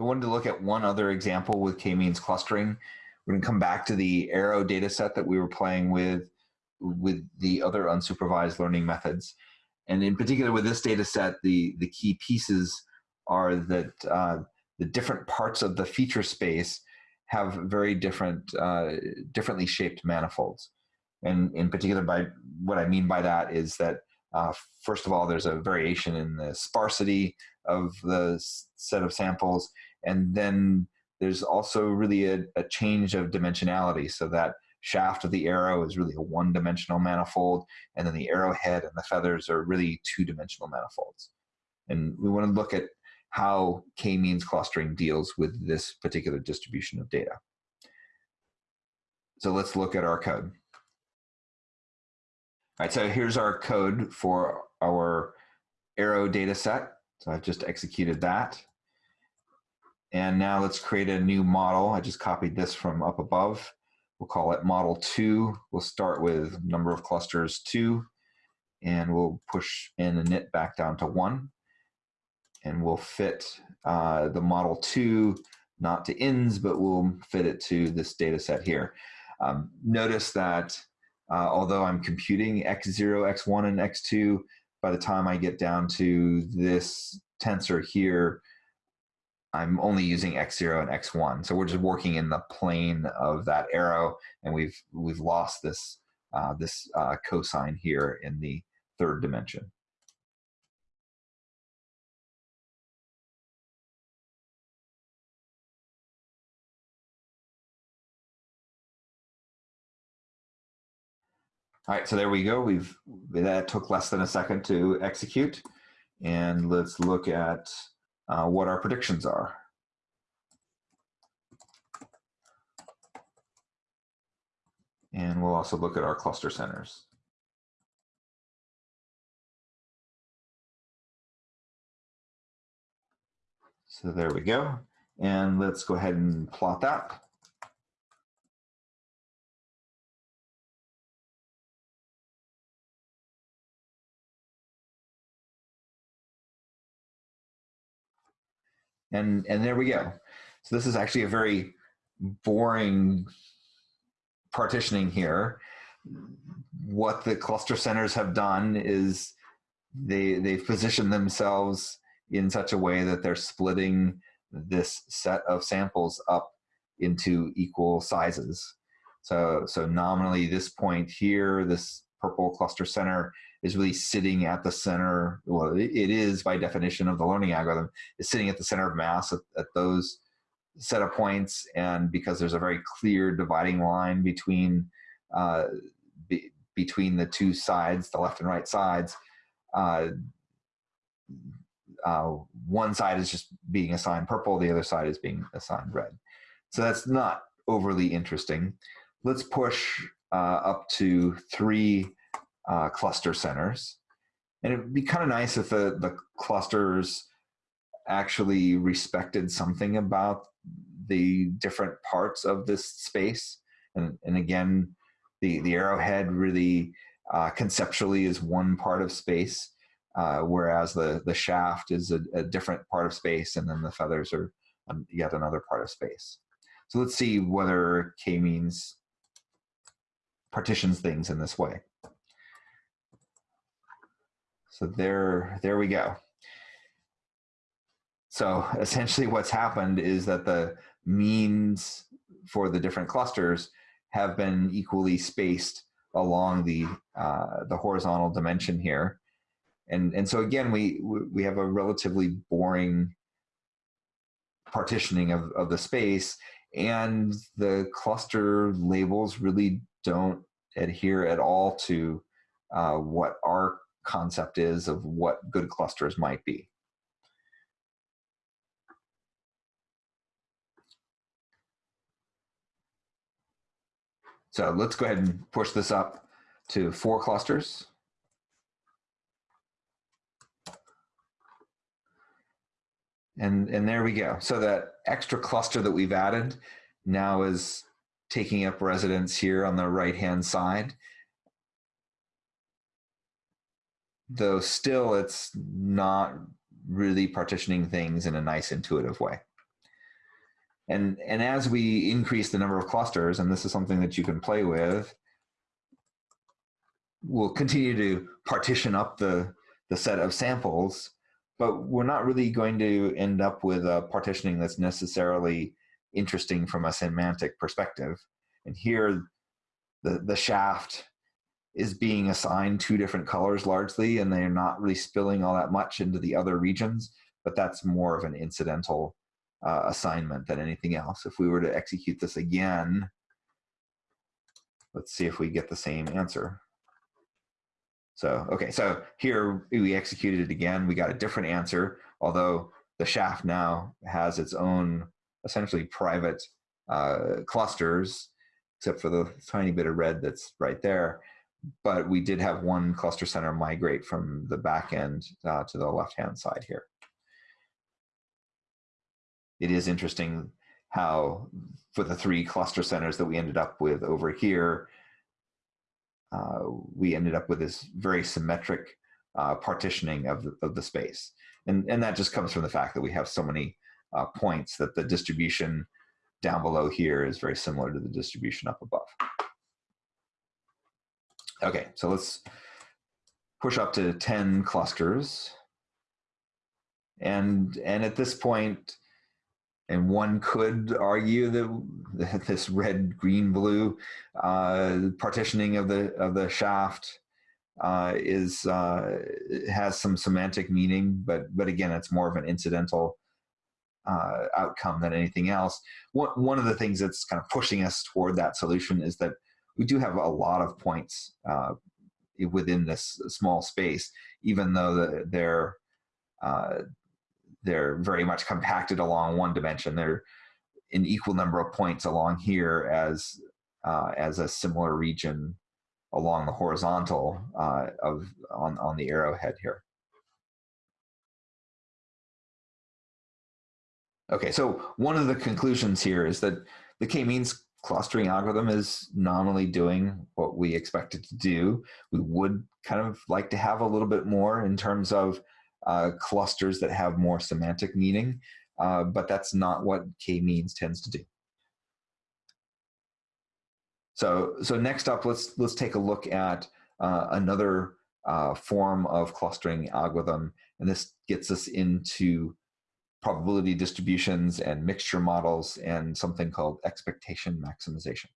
I wanted to look at one other example with k-means clustering. We're going to come back to the arrow data set that we were playing with with the other unsupervised learning methods. And in particular with this data set, the, the key pieces are that uh, the different parts of the feature space have very different, uh, differently shaped manifolds. And in particular, by what I mean by that is that uh, first of all, there's a variation in the sparsity of the set of samples, and then there's also really a, a change of dimensionality so that shaft of the arrow is really a one-dimensional manifold, and then the arrowhead and the feathers are really two-dimensional manifolds. And we want to look at how k-means clustering deals with this particular distribution of data. So let's look at our code. All right, so here's our code for our arrow data set. So I've just executed that. And now let's create a new model. I just copied this from up above. We'll call it model two. We'll start with number of clusters two, and we'll push in the init back down to one. And we'll fit uh, the model two, not to ins, but we'll fit it to this data set here. Um, notice that uh, although I'm computing x0, x1, and x2, by the time I get down to this tensor here, I'm only using x0 and x1. So we're just working in the plane of that arrow, and we've we've lost this uh, this uh, cosine here in the third dimension. All right, so there we go. We've that took less than a second to execute, and let's look at uh, what our predictions are. And we'll also look at our cluster centers. So there we go. And let's go ahead and plot that. And, and there we go. So this is actually a very boring partitioning here. What the cluster centers have done is they, they've positioned themselves in such a way that they're splitting this set of samples up into equal sizes. So, so nominally this point here, this purple cluster center is really sitting at the center. Well, it is by definition of the learning algorithm, is sitting at the center of mass at, at those set of points. And because there's a very clear dividing line between uh, be, between the two sides, the left and right sides, uh, uh, one side is just being assigned purple, the other side is being assigned red. So that's not overly interesting. Let's push uh, up to three uh, cluster centers. And it'd be kind of nice if the, the clusters actually respected something about the different parts of this space. And, and again, the, the arrowhead really uh, conceptually is one part of space, uh, whereas the, the shaft is a, a, different part of space, and then the feathers are yet another part of space. So let's see whether k-means partitions things in this way. So there, there we go. So essentially what's happened is that the means for the different clusters have been equally spaced along the, uh, the horizontal dimension here. And, and so again, we, we have a relatively boring partitioning of, of the space and the cluster labels really don't adhere at all to uh, what our concept is of what good clusters might be. So let's go ahead and push this up to four clusters. And, and there we go. So that extra cluster that we've added now is taking up residence here on the right-hand side. Though still it's not really partitioning things in a nice intuitive way. And, and as we increase the number of clusters, and this is something that you can play with, we'll continue to partition up the, the set of samples, but we're not really going to end up with a partitioning that's necessarily interesting from a semantic perspective. And here, the, the shaft is being assigned two different colors largely, and they're not really spilling all that much into the other regions, but that's more of an incidental uh, assignment than anything else. If we were to execute this again, let's see if we get the same answer. So, okay, so here we executed it again. We got a different answer, although the shaft now has its own essentially private uh, clusters, except for the tiny bit of red that's right there. But we did have one cluster center migrate from the back end uh, to the left-hand side here it is interesting how for the three cluster centers that we ended up with over here, uh, we ended up with this very symmetric uh, partitioning of the, of the space. And, and that just comes from the fact that we have so many uh, points that the distribution down below here is very similar to the distribution up above. Okay, so let's push up to 10 clusters. And, and at this point, and one could argue that this red, green, blue uh, partitioning of the of the shaft uh, is uh, has some semantic meaning, but but again, it's more of an incidental uh, outcome than anything else. One one of the things that's kind of pushing us toward that solution is that we do have a lot of points uh, within this small space, even though they're uh, they're very much compacted along one dimension. They're an equal number of points along here as uh, as a similar region along the horizontal uh, of on on the arrowhead here. Okay, so one of the conclusions here is that the k-means clustering algorithm is nominally doing what we expect it to do. We would kind of like to have a little bit more in terms of uh, clusters that have more semantic meaning, uh, but that's not what k-means tends to do. So, so next up, let's let's take a look at uh, another uh, form of clustering algorithm, and this gets us into probability distributions and mixture models and something called expectation maximization.